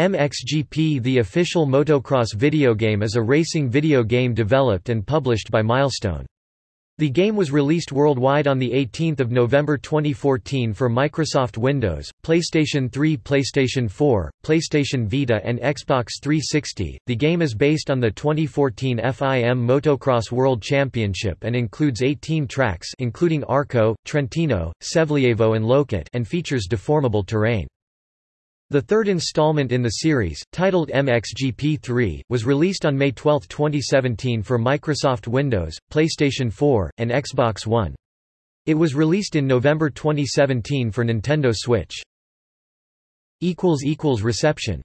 MXGP The official motocross video game is a racing video game developed and published by Milestone. The game was released worldwide on 18 November 2014 for Microsoft Windows, PlayStation 3 PlayStation 4, PlayStation Vita and Xbox 360. The game is based on the 2014 FIM Motocross World Championship and includes 18 tracks including Arco, Trentino, Sevlievo and Loket and features deformable terrain. The third installment in the series, titled MXGP3, was released on May 12, 2017 for Microsoft Windows, PlayStation 4, and Xbox One. It was released in November 2017 for Nintendo Switch. Reception